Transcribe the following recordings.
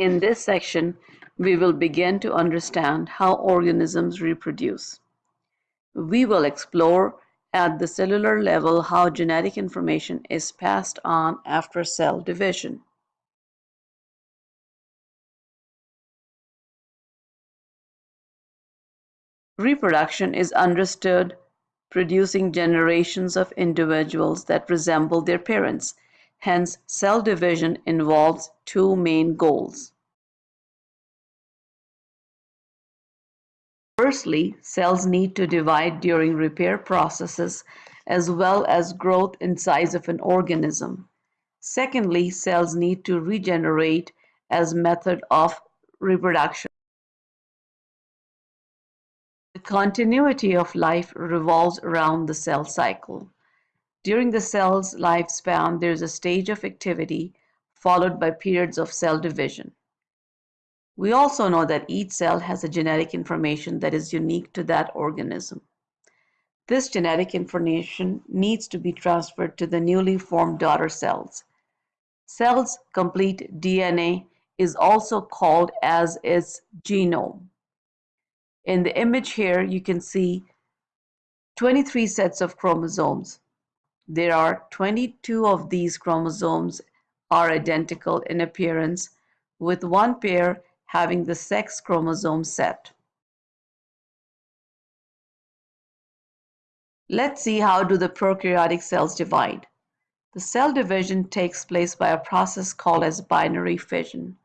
In this section, we will begin to understand how organisms reproduce. We will explore at the cellular level how genetic information is passed on after cell division. Reproduction is understood producing generations of individuals that resemble their parents. Hence, cell division involves two main goals. Firstly, cells need to divide during repair processes as well as growth in size of an organism. Secondly, cells need to regenerate as method of reproduction. The continuity of life revolves around the cell cycle. During the cell's lifespan, there is a stage of activity followed by periods of cell division. We also know that each cell has a genetic information that is unique to that organism. This genetic information needs to be transferred to the newly formed daughter cells. Cell's complete DNA is also called as its genome. In the image here, you can see 23 sets of chromosomes. There are 22 of these chromosomes are identical in appearance, with one pair having the sex chromosome set. Let's see how do the prokaryotic cells divide. The cell division takes place by a process called as binary fission.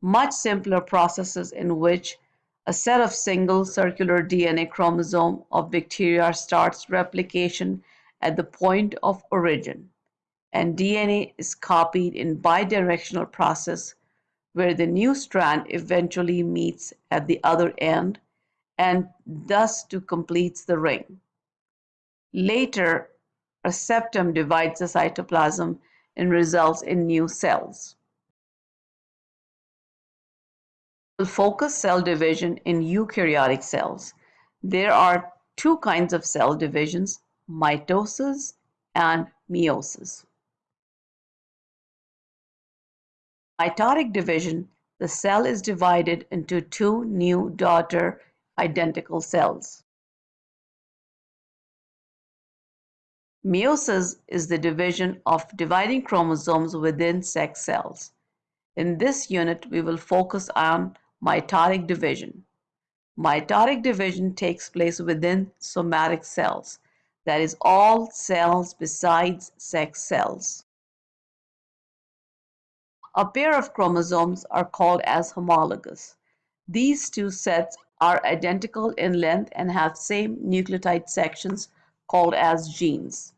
Much simpler processes in which a set of single circular DNA chromosome of bacteria starts replication at the point of origin and DNA is copied in bidirectional process where the new strand eventually meets at the other end and thus to completes the ring. Later, a septum divides the cytoplasm and results in new cells. We'll focus cell division in eukaryotic cells. There are two kinds of cell divisions, mitosis and meiosis. Mitotic division, the cell is divided into two new daughter identical cells. Meiosis is the division of dividing chromosomes within sex cells. In this unit, we will focus on mitotic division. Mitotic division takes place within somatic cells, that is all cells besides sex cells. A pair of chromosomes are called as homologous. These two sets are identical in length and have same nucleotide sections called as genes.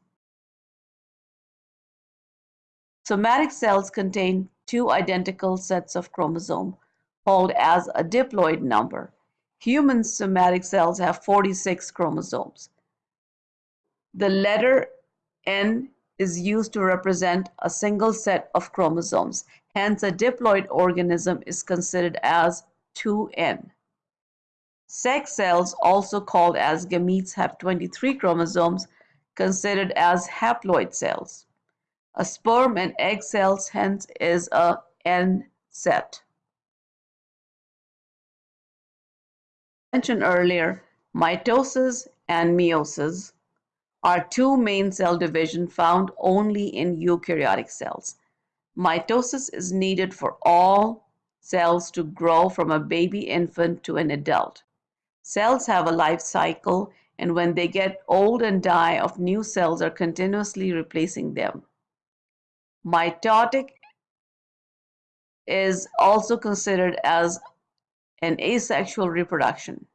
Somatic cells contain two identical sets of chromosome called as a diploid number. Human somatic cells have 46 chromosomes. The letter N is used to represent a single set of chromosomes. Hence, a diploid organism is considered as 2N. Sex cells, also called as gametes, have 23 chromosomes, considered as haploid cells. A sperm and egg cells, hence, is a N set. mentioned earlier, mitosis and meiosis are two main cell division found only in eukaryotic cells. Mitosis is needed for all cells to grow from a baby infant to an adult. Cells have a life cycle and when they get old and die of new cells are continuously replacing them. Mitotic is also considered as an asexual reproduction.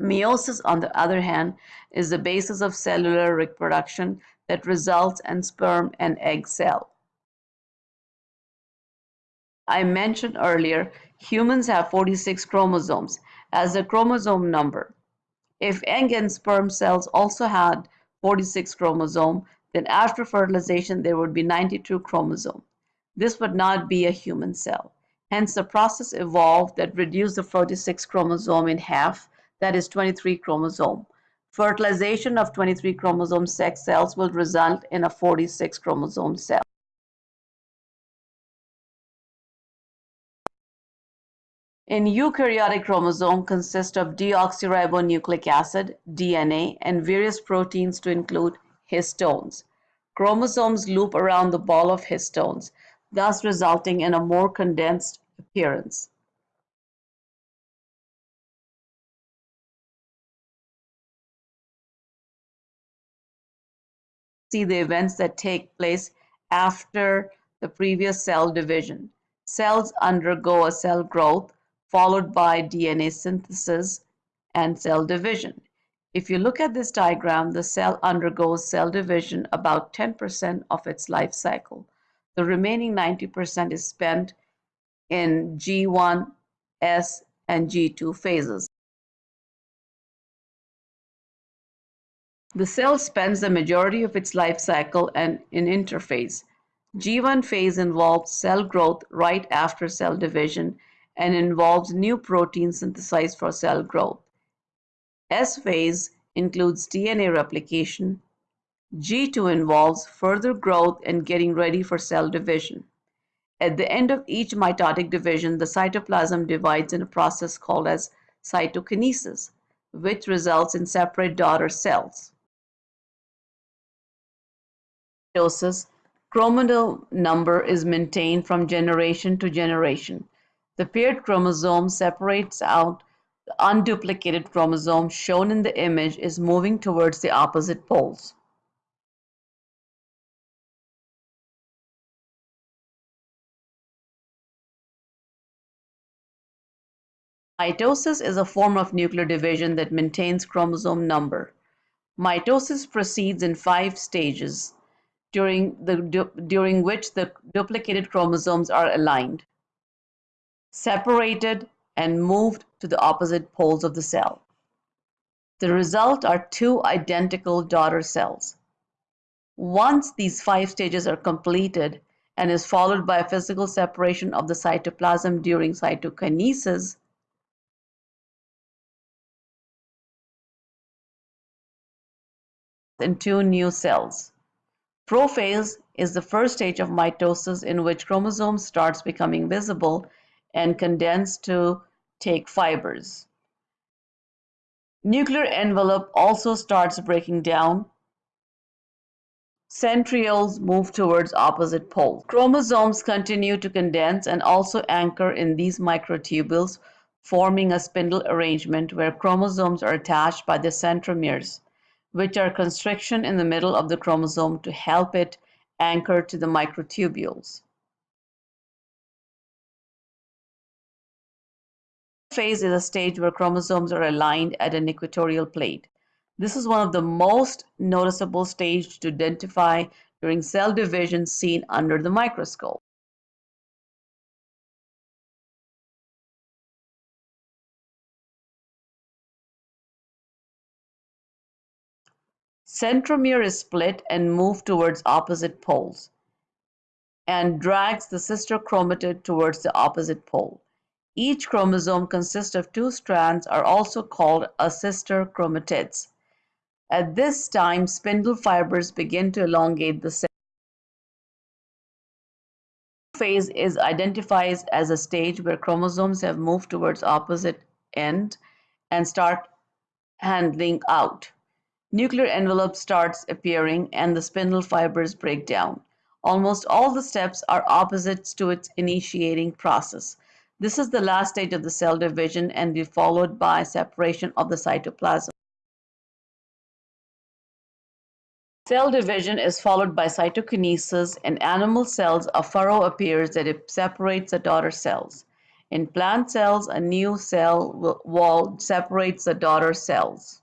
Meiosis, on the other hand, is the basis of cellular reproduction that results in sperm and egg cell. I mentioned earlier, humans have 46 chromosomes as a chromosome number. If egg and sperm cells also had 46 chromosome, then after fertilization there would be 92 chromosome. This would not be a human cell. Hence, the process evolved that reduced the 46 chromosome in half that is 23 chromosome. Fertilization of 23 chromosome sex cells will result in a 46 chromosome cell. In eukaryotic chromosome consists of deoxyribonucleic acid, DNA, and various proteins to include histones. Chromosomes loop around the ball of histones, thus resulting in a more condensed appearance. See the events that take place after the previous cell division. Cells undergo a cell growth followed by DNA synthesis and cell division. If you look at this diagram, the cell undergoes cell division about 10% of its life cycle. The remaining 90% is spent in G1, S, and G2 phases. The cell spends the majority of its life cycle in interphase. G1 phase involves cell growth right after cell division and involves new proteins synthesized for cell growth. S phase includes DNA replication. G2 involves further growth and getting ready for cell division. At the end of each mitotic division, the cytoplasm divides in a process called as cytokinesis, which results in separate daughter cells. Mitosis, chromosome number is maintained from generation to generation. The paired chromosome separates out the unduplicated chromosome shown in the image is moving towards the opposite poles. Mitosis is a form of nuclear division that maintains chromosome number. Mitosis proceeds in five stages, during, the, during which the duplicated chromosomes are aligned separated and moved to the opposite poles of the cell. The result are two identical daughter cells. Once these five stages are completed and is followed by a physical separation of the cytoplasm during cytokinesis, in two new cells. Prophase is the first stage of mitosis in which chromosome starts becoming visible and condense to take fibers. Nuclear envelope also starts breaking down. Centrioles move towards opposite poles. Chromosomes continue to condense and also anchor in these microtubules, forming a spindle arrangement where chromosomes are attached by the centromeres, which are constriction in the middle of the chromosome to help it anchor to the microtubules. phase is a stage where chromosomes are aligned at an equatorial plate. This is one of the most noticeable stages to identify during cell division seen under the microscope. Centromere is split and moved towards opposite poles and drags the sister chromatid towards the opposite pole. Each chromosome consists of two strands are also called a sister chromatids. At this time, spindle fibers begin to elongate the cell. phase is identified as a stage where chromosomes have moved towards opposite end and start handling out. Nuclear envelope starts appearing and the spindle fibers break down. Almost all the steps are opposites to its initiating process. This is the last stage of the cell division and be followed by separation of the cytoplasm. Cell division is followed by cytokinesis. In animal cells, a furrow appears that separates the daughter cells. In plant cells, a new cell wall separates the daughter cells.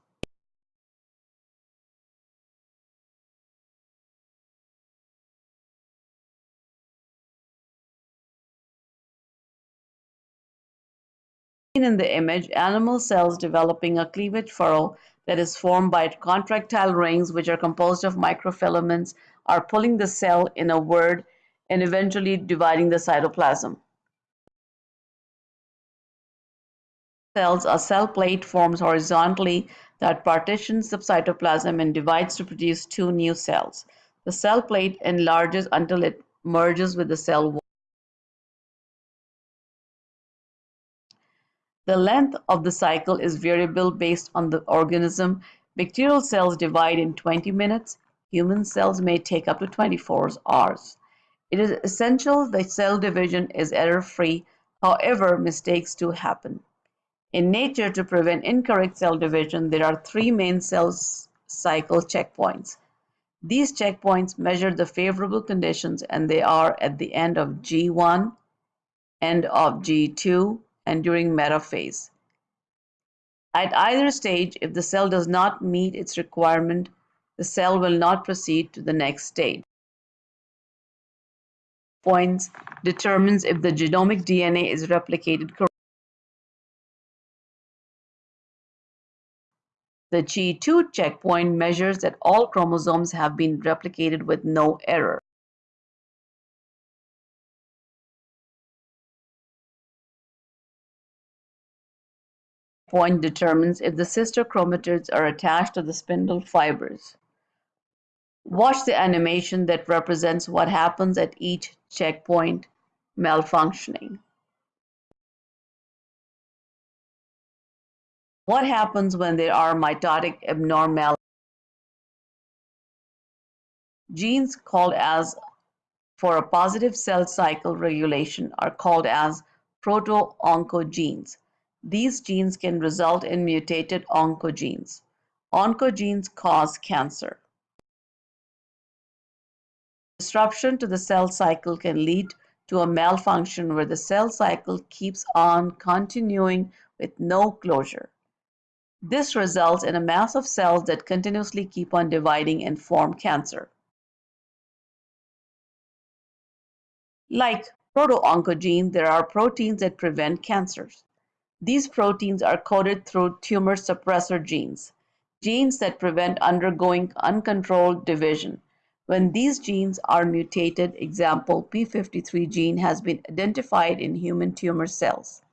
In the image, animal cells developing a cleavage furrow that is formed by contractile rings which are composed of microfilaments are pulling the cell in a word and eventually dividing the cytoplasm. Cells, a cell plate forms horizontally that partitions the cytoplasm and divides to produce two new cells. The cell plate enlarges until it merges with the cell wall. The length of the cycle is variable based on the organism. Bacterial cells divide in 20 minutes. Human cells may take up to 24 hours. It is essential that cell division is error-free, however, mistakes do happen. In nature, to prevent incorrect cell division, there are three main cell cycle checkpoints. These checkpoints measure the favorable conditions and they are at the end of G1, end of G2, and during metaphase. At either stage, if the cell does not meet its requirement, the cell will not proceed to the next stage points determines if the genomic DNA is replicated correctly. The G2 checkpoint measures that all chromosomes have been replicated with no error. Point determines if the sister chromatids are attached to the spindle fibers. Watch the animation that represents what happens at each checkpoint malfunctioning. What happens when there are mitotic abnormalities? Genes called as for a positive cell cycle regulation are called as proto-oncogenes. These genes can result in mutated oncogenes. Oncogenes cause cancer. Disruption to the cell cycle can lead to a malfunction where the cell cycle keeps on continuing with no closure. This results in a mass of cells that continuously keep on dividing and form cancer. Like proto-oncogene, there are proteins that prevent cancers. These proteins are coded through tumor suppressor genes, genes that prevent undergoing uncontrolled division. When these genes are mutated, example p53 gene has been identified in human tumor cells.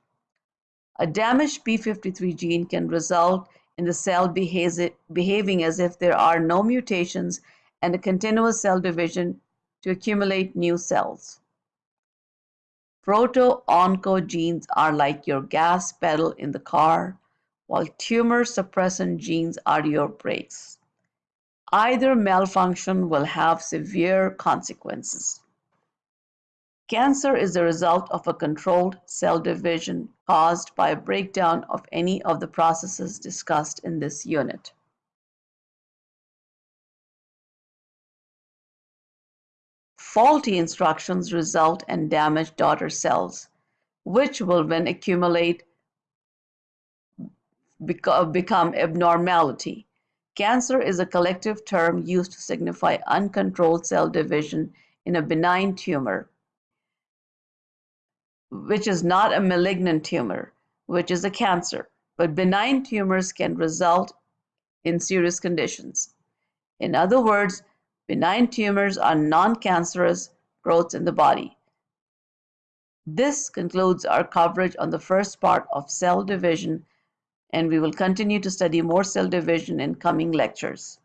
A damaged p53 gene can result in the cell behaving as if there are no mutations and a continuous cell division to accumulate new cells. Proto-oncogenes are like your gas pedal in the car, while tumor suppressant genes are your brakes. Either malfunction will have severe consequences. Cancer is the result of a controlled cell division caused by a breakdown of any of the processes discussed in this unit. Faulty instructions result in damaged daughter cells, which will then accumulate become abnormality. Cancer is a collective term used to signify uncontrolled cell division in a benign tumor, which is not a malignant tumor, which is a cancer. But benign tumors can result in serious conditions. In other words, benign tumors are non-cancerous growths in the body. This concludes our coverage on the first part of cell division and we will continue to study more cell division in coming lectures.